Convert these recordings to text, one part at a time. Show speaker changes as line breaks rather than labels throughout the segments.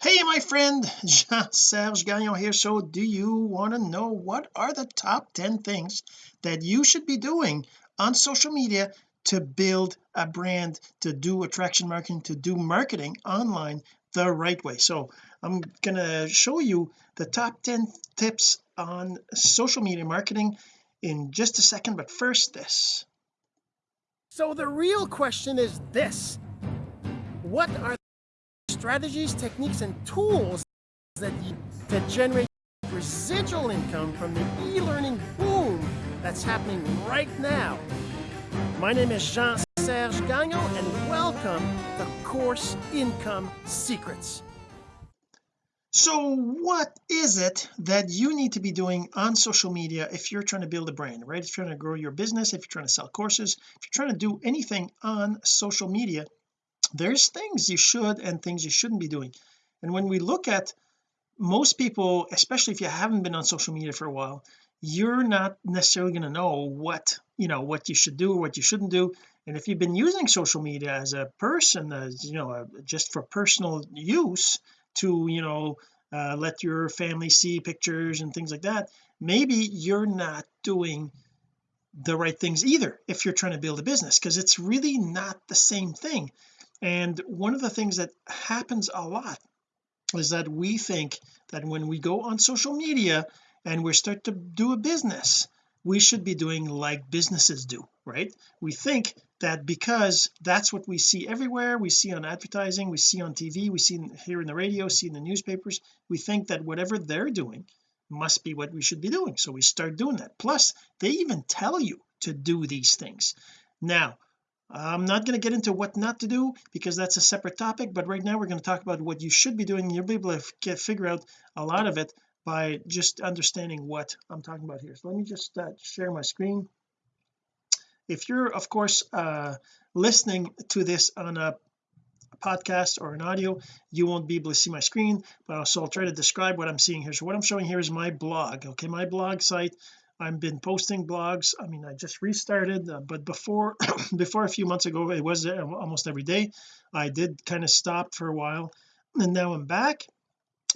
hey my friend Jean-Serge Gagnon here. So do you want to know what are the top 10 things that you should be doing on social media to build a brand to do attraction marketing to do marketing online the right way? So I'm gonna show you the top 10 tips on social media marketing in just a second but first this.
So the real question is this. What are strategies, techniques, and tools that, that generate residual income from the e-learning boom that's happening right now. My name is Jean-Serge Gagnon, and welcome to Course Income Secrets.
So what is it that you need to be doing on social media if you're trying to build a brand right if you're trying to grow your business if you're trying to sell courses if you're trying to do anything on social media there's things you should and things you shouldn't be doing. And when we look at most people especially if you haven't been on social media for a while you're not necessarily going to know what you know what you should do what you shouldn't do. And if you've been using social media as a person as you know uh, just for personal use to you know uh, let your family see pictures and things like that maybe you're not doing the right things either if you're trying to build a business because it's really not the same thing and one of the things that happens a lot is that we think that when we go on social media and we start to do a business we should be doing like businesses do right? We think that because that's what we see everywhere we see on advertising we see on TV we see here in the radio see in the newspapers we think that whatever they're doing must be what we should be doing. So we start doing that. Plus they even tell you to do these things. Now I'm not going to get into what not to do because that's a separate topic but right now we're going to talk about what you should be doing you'll be able to figure out a lot of it by just understanding what I'm talking about here. So let me just uh, share my screen. If you're of course uh, listening to this on a podcast or an audio you won't be able to see my screen but also I'll try to describe what I'm seeing here. So what I'm showing here is my blog okay? My blog site I've been posting blogs. I mean I just restarted uh, but before before a few months ago it was uh, almost every day I did kind of stop for a while and now I'm back.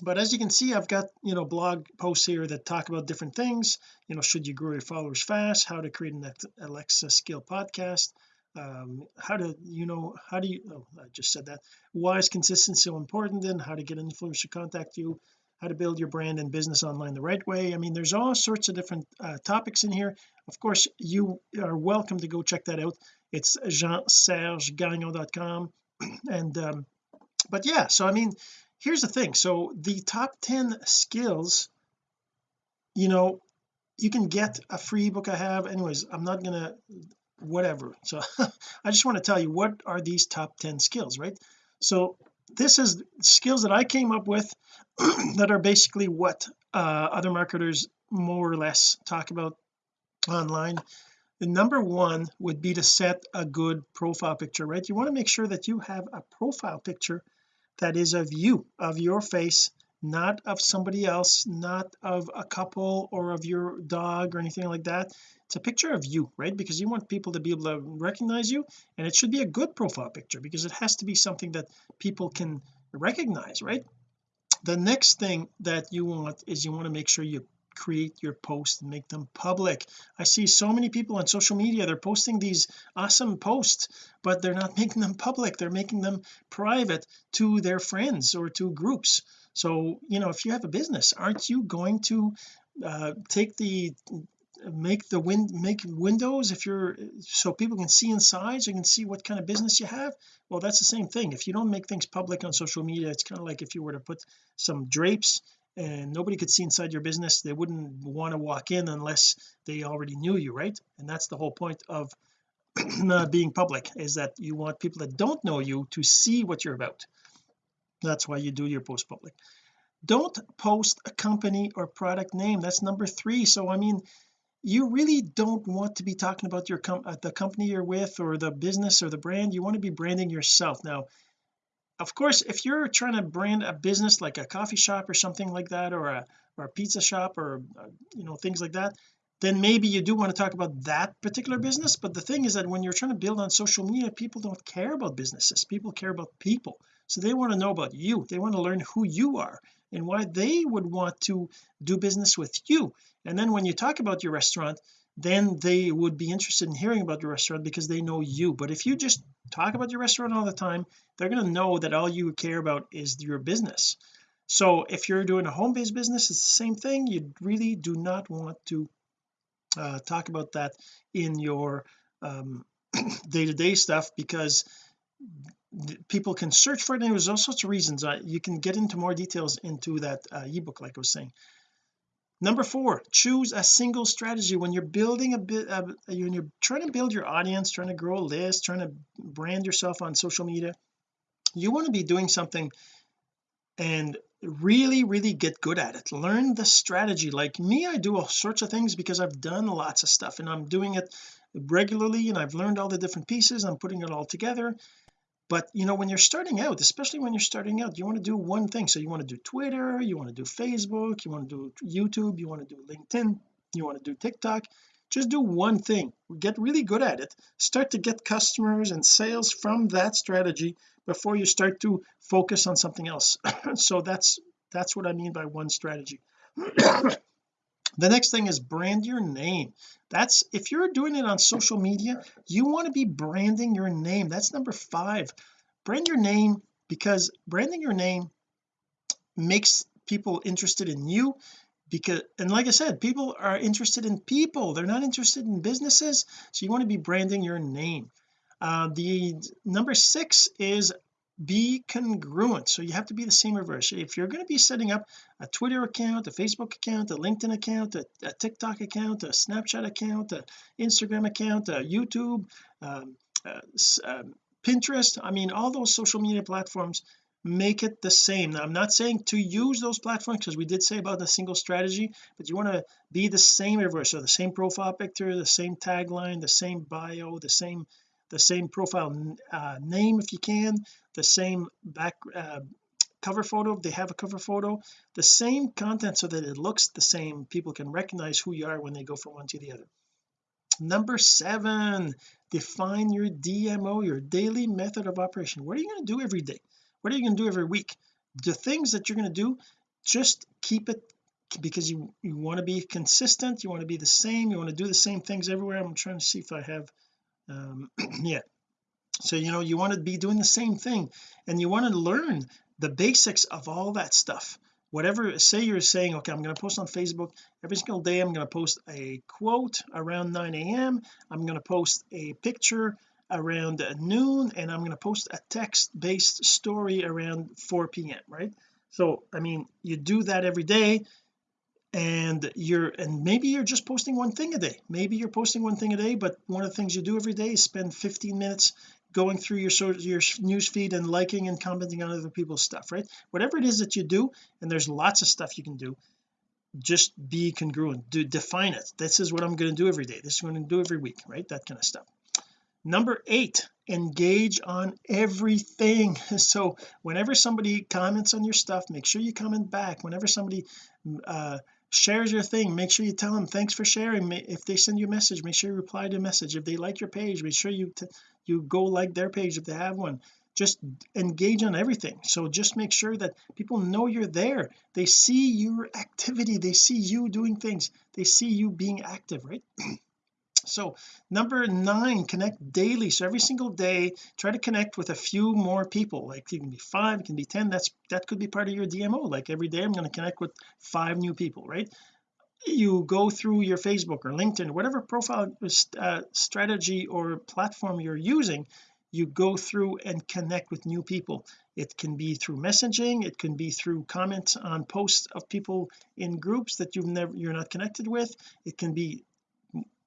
But as you can see I've got you know blog posts here that talk about different things you know should you grow your followers fast how to create an Alexa skill podcast um, how to you know how do you oh I just said that. Why is consistency so important and how to get an influencer to contact you how to build your brand and business online the right way. I mean there's all sorts of different uh, topics in here. Of course you are welcome to go check that out. It's jeansergegagnon.com and um but yeah so I mean here's the thing. So the top 10 skills you know you can get a free book I have. Anyways I'm not gonna whatever. So I just want to tell you what are these top 10 skills right? So this is skills that I came up with that are basically what uh, other marketers more or less talk about online. The number one would be to set a good profile picture right? You want to make sure that you have a profile picture that is of you of your face not of somebody else not of a couple or of your dog or anything like that. It's a picture of you right? Because you want people to be able to recognize you and it should be a good profile picture because it has to be something that people can recognize right? The next thing that you want is you want to make sure you create your posts and make them public. I see so many people on social media they're posting these awesome posts but they're not making them public. They're making them private to their friends or to groups so you know if you have a business aren't you going to uh, take the make the win make windows if you're so people can see inside so you can see what kind of business you have? Well that's the same thing. If you don't make things public on social media it's kind of like if you were to put some drapes and nobody could see inside your business they wouldn't want to walk in unless they already knew you right? And that's the whole point of being public is that you want people that don't know you to see what you're about that's why you do your post public. Don't post a company or product name. That's number three. So I mean you really don't want to be talking about your com the company you're with or the business or the brand. You want to be branding yourself. Now of course if you're trying to brand a business like a coffee shop or something like that or a or a pizza shop or uh, you know things like that then maybe you do want to talk about that particular business. But the thing is that when you're trying to build on social media people don't care about businesses. People care about people so they want to know about you. They want to learn who you are and why they would want to do business with you. And then when you talk about your restaurant then they would be interested in hearing about your restaurant because they know you. But if you just talk about your restaurant all the time they're going to know that all you care about is your business. So if you're doing a home-based business it's the same thing. You really do not want to uh, talk about that in your um, day-to-day -day stuff because people can search for it and there's all sorts of reasons. You can get into more details into that uh, ebook like I was saying. Number four choose a single strategy. When you're building a bit uh, when you're trying to build your audience trying to grow a list trying to brand yourself on social media you want to be doing something and really really get good at it. Learn the strategy. Like me I do all sorts of things because I've done lots of stuff and I'm doing it regularly and I've learned all the different pieces I'm putting it all together but you know when you're starting out especially when you're starting out you want to do one thing. So you want to do Twitter you want to do Facebook you want to do YouTube you want to do LinkedIn you want to do TikTok. Just do one thing. Get really good at it. Start to get customers and sales from that strategy before you start to focus on something else. So that's that's what I mean by one strategy the next thing is brand your name. That's if you're doing it on social media you want to be branding your name. That's number five. Brand your name because branding your name makes people interested in you because and like I said people are interested in people. They're not interested in businesses. So you want to be branding your name. Uh, the number six is be congruent. So you have to be the same reverse. If you're going to be setting up a Twitter account a Facebook account a LinkedIn account a, a TikTok account a Snapchat account a Instagram account a YouTube um, uh, uh, Pinterest I mean all those social media platforms make it the same. Now I'm not saying to use those platforms because we did say about the single strategy but you want to be the same everywhere so the same profile picture the same tagline the same bio the same the same profile uh, name if you can the same back uh, cover photo if they have a cover photo the same content so that it looks the same people can recognize who you are when they go from one to the other. Number seven define your DMO your daily method of operation. What are you going to do every day? What are you going to do every week? The things that you're going to do just keep it because you you want to be consistent you want to be the same you want to do the same things everywhere. I'm trying to see if I have um yeah. So you know you want to be doing the same thing and you want to learn the basics of all that stuff. Whatever say you're saying okay I'm going to post on Facebook. Every single day I'm going to post a quote around 9 a.m I'm going to post a picture around noon and I'm going to post a text-based story around 4 p.m right? So I mean you do that every day and you're and maybe you're just posting one thing a day. Maybe you're posting one thing a day but one of the things you do every day is spend 15 minutes going through your your news feed and liking and commenting on other people's stuff right? Whatever it is that you do and there's lots of stuff you can do just be congruent. Do define it. This is what I'm going to do every day. This is what I'm going to do every week right? That kind of stuff. Number eight engage on everything. So whenever somebody comments on your stuff make sure you comment back. Whenever somebody uh shares your thing. Make sure you tell them thanks for sharing. If they send you a message make sure you reply to a message. If they like your page make sure you you go like their page if they have one. Just engage on everything. So just make sure that people know you're there. They see your activity. They see you doing things. They see you being active right so number nine connect daily. So every single day try to connect with a few more people. Like it can be five it can be ten. That's that could be part of your DMO like every day I'm going to connect with five new people right? You go through your Facebook or LinkedIn whatever profile uh, strategy or platform you're using you go through and connect with new people. It can be through messaging it can be through comments on posts of people in groups that you've never you're not connected with. It can be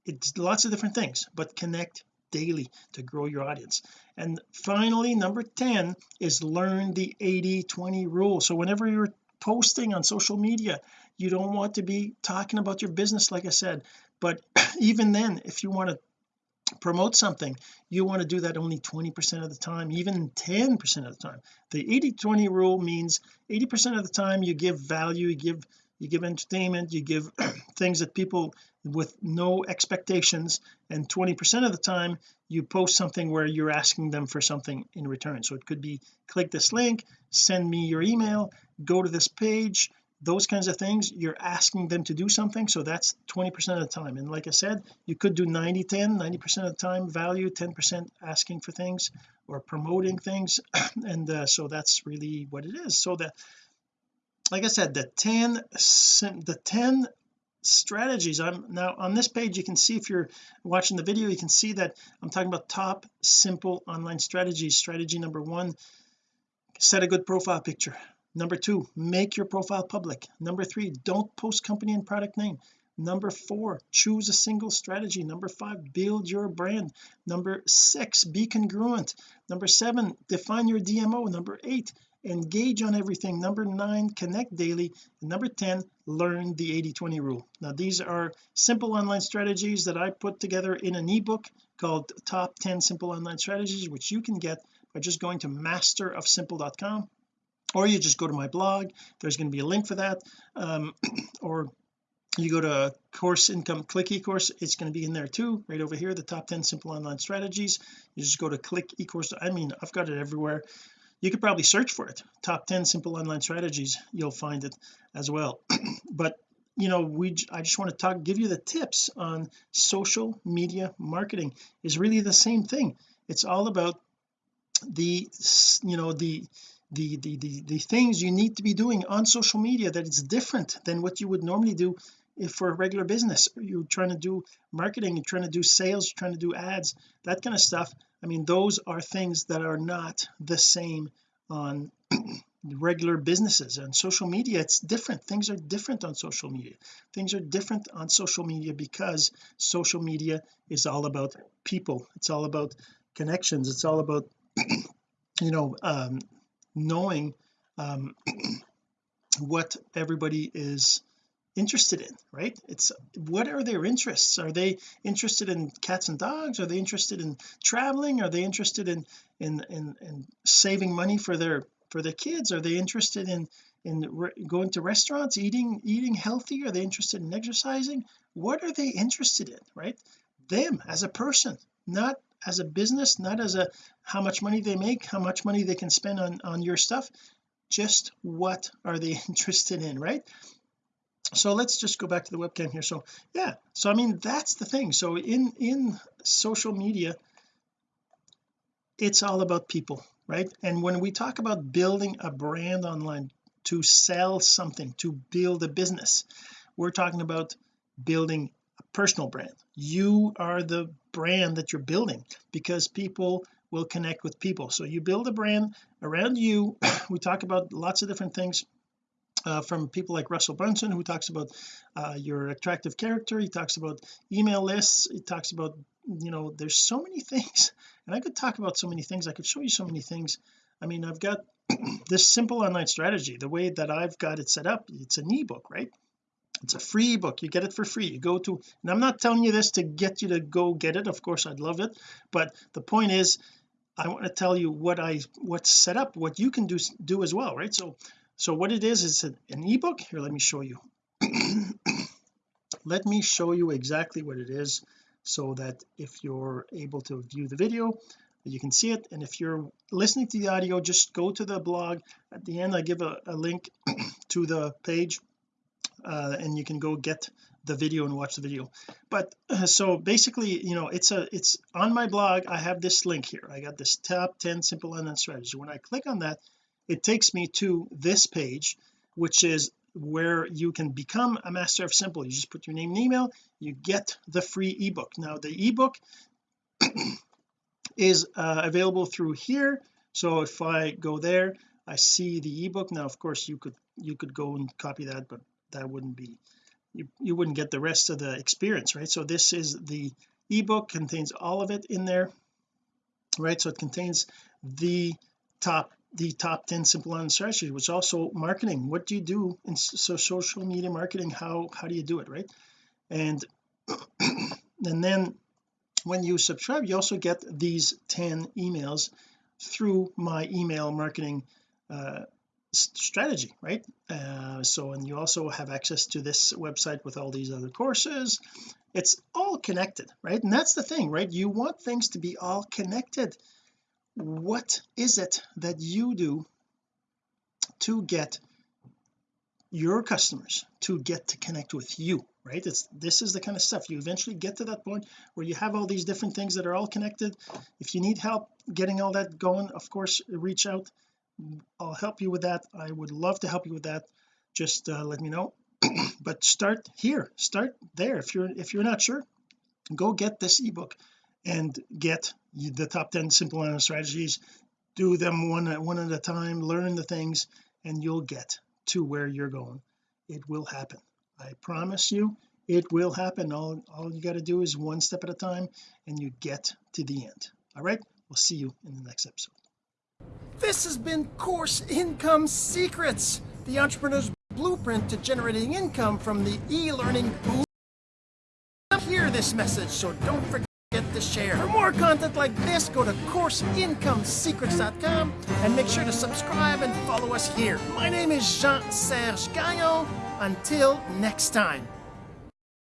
it's lots of different things but connect daily to grow your audience. And finally number 10 is learn the 80 20 rule. So whenever you're posting on social media you don't want to be talking about your business like I said. But even then if you want to promote something you want to do that only 20 percent of the time even 10 percent of the time. The 80 20 rule means 80 percent of the time you give value you give you give entertainment you give things that people with no expectations and 20 percent of the time you post something where you're asking them for something in return. So it could be click this link send me your email go to this page those kinds of things. You're asking them to do something so that's 20 percent of the time. And like I said you could do 90 10 90 percent of the time value 10 percent asking for things or promoting things. And uh, so that's really what it is. So that like I said the 10 the 10 strategies I'm now on this page you can see if you're watching the video you can see that I'm talking about top simple online strategies. Strategy number one set a good profile picture. Number two make your profile public. Number three don't post company and product name. Number four choose a single strategy. Number five build your brand. Number six be congruent. Number seven define your DMO number eight engage on everything. Number nine connect daily. And number 10 learn the 80 20 rule. Now these are simple online strategies that I put together in an ebook called top 10 simple online strategies which you can get by just going to masterofsimple.com or you just go to my blog. There's going to be a link for that. Um, or you go to course income click e-course it's going to be in there too right over here the top 10 simple online strategies. You just go to click e-course I mean I've got it everywhere you could probably search for it. Top 10 simple online strategies you'll find it as well. But you know we I just want to talk give you the tips on social media marketing. Is really the same thing. It's all about the you know the the, the the the things you need to be doing on social media that it's different than what you would normally do if for a regular business you're trying to do marketing you're trying to do sales you're trying to do ads that kind of stuff. I mean those are things that are not the same on regular businesses. And social media it's different. Things are different on social media. Things are different on social media because social media is all about people. It's all about connections. It's all about you know um knowing um what everybody is interested in right? It's what are their interests? Are they interested in cats and dogs? Are they interested in traveling? Are they interested in in in, in saving money for their for their kids? Are they interested in in going to restaurants eating eating healthy? Are they interested in exercising? What are they interested in right? Them as a person not as a business not as a how much money they make how much money they can spend on on your stuff. Just what are they interested in right so let's just go back to the webcam here. So yeah so I mean that's the thing. So in in social media it's all about people right? And when we talk about building a brand online to sell something to build a business we're talking about building a personal brand. You are the brand that you're building because people will connect with people. So you build a brand around you. We talk about lots of different things uh, from people like Russell Brunson who talks about uh, your attractive character. He talks about email lists. He talks about you know there's so many things and I could talk about so many things. I could show you so many things. I mean I've got this simple online strategy. The way that I've got it set up it's an ebook right? It's a free ebook. You get it for free. You go to and I'm not telling you this to get you to go get it. Of course I'd love it. But the point is I want to tell you what I what's set up what you can do do as well right? So so what it is is an, ebook. Here let me show you. Let me show you exactly what it is so that if you're able to view the video you can see it. And if you're listening to the audio just go to the blog. At the end I give a, a link to the page uh, and you can go get the video and watch the video. But uh, so basically you know it's a it's on my blog. I have this link here. I got this top 10 simple online strategies. When I click on that it takes me to this page which is where you can become a master of simple. You just put your name and email you get the free ebook. Now the ebook is uh, available through here. So if I go there I see the ebook. Now of course you could you could go and copy that but that wouldn't be you, you wouldn't get the rest of the experience right? So this is the ebook contains all of it in there right? So it contains the top the top 10 simple online strategies which also marketing. What do you do in so social media marketing how how do you do it right? And and then when you subscribe you also get these 10 emails through my email marketing uh, strategy right? Uh, so and you also have access to this website with all these other courses. It's all connected right? And that's the thing right? You want things to be all connected what is it that you do to get your customers to get to connect with you right? It's this is the kind of stuff. You eventually get to that point where you have all these different things that are all connected. If you need help getting all that going of course reach out. I'll help you with that. I would love to help you with that. Just uh, let me know. But start here. Start there. If you're if you're not sure go get this ebook and get the top 10 simple strategies. Do them one at one at a time learn the things and you'll get to where you're going. It will happen. I promise you it will happen. All, all you got to do is one step at a time and you get to the end. All right? We'll see you in the next episode.
This has been Course Income Secrets, the entrepreneur's blueprint to generating income from the e-learning boom. Hear this message, so don't forget to share. For more content like this, go to CourseIncomeSecrets.com and make sure to subscribe and follow us here. My name is Jean-Serge Gagnon. Until next time.